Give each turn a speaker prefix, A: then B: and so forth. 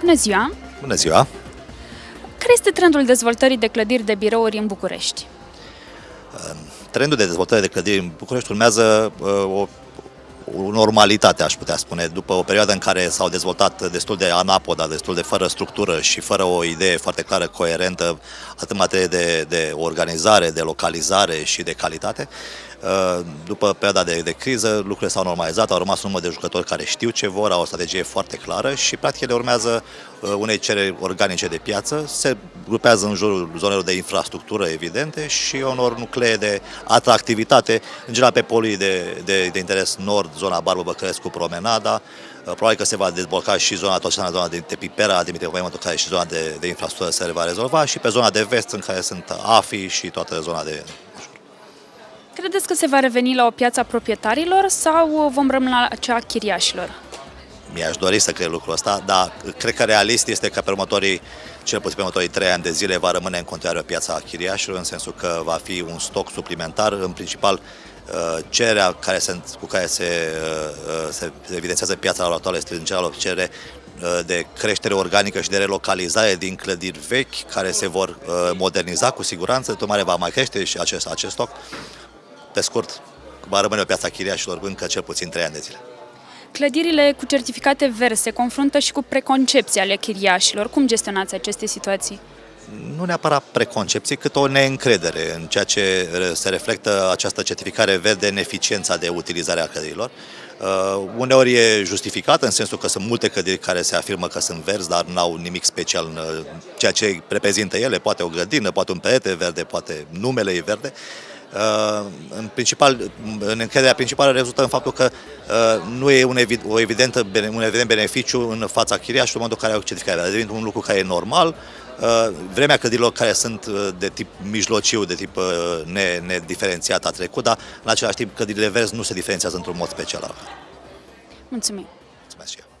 A: Bună ziua!
B: Bună ziua!
A: Care este trendul dezvoltării de clădiri de birouri în București?
B: Trendul de dezvoltare de clădiri în București urmează uh, o, o normalitate, aș putea spune, după o perioadă în care s-au dezvoltat destul de anapoda, destul de fără structură și fără o idee foarte clară, coerentă, atât în materie de, de organizare, de localizare și de calitate. Uh, după perioada de, de criză, lucrurile s-au normalizat, au rămas un număr de jucători care știu ce vor, au o strategie foarte clară și, practic, ele urmează uh, unei cereri organice de piață, se grupează în jurul zonelor de infrastructură evidente și unor nuclee de atractivitate, în general pe polii de, de, de interes nord, zona Barbă Băcărescu, Promenada, uh, Probabil că se va dezvolta și zona Toșana, zona de, de Pipera, Dimitrie Pământul, care și zona de, de infrastructură se va rezolva și pe zona de vest, în care sunt AFI și toată zona de
A: Credeți că se va reveni la o piață a proprietarilor sau vom rămâne la cea a chiriașilor?
B: Mi-aș dori să cred lucrul ăsta, dar cred că realist este că pe următorii, cel puțin pe următorii trei ani de zile, va rămâne în continuare piața a chiriașilor, în sensul că va fi un stoc suplimentar, în principal uh, cererea care se, cu care se, uh, se evidențiază piața la actuală este în general o cerere uh, de creștere organică și de relocalizare din clădiri vechi care se vor moderniza cu siguranță, tocmai va mai crește și acest, acest stoc pe scurt, va rămâne o piața chiriașilor încă cel puțin 3 ani de zile.
A: Clădirile cu certificate verzi se confruntă și cu preconcepții ale chiriașilor. Cum gestionați aceste situații?
B: Nu neapărat preconcepții, cât o neîncredere în ceea ce se reflectă această certificare verde în eficiența de utilizare a clădirilor. Uh, uneori e justificat în sensul că sunt multe clădiri care se afirmă că sunt verzi, dar nu au nimic special în uh, ceea ce reprezintă ele, poate o grădină, poate un perete verde, poate numele e verde. Uh, în principal, în încrederea principală rezultă în faptul că uh, nu e un, evid, o evidentă, un evident beneficiu în fața chiriașului în momentul în care au certificare. Devine un lucru care e normal. Uh, vremea clădirilor care sunt de tip mijlociu, de tip nediferențiat a trecut, dar în același timp clădirile verzi nu se diferențiază într-un mod special.
A: Mulțumim!
B: Mulțumesc și eu.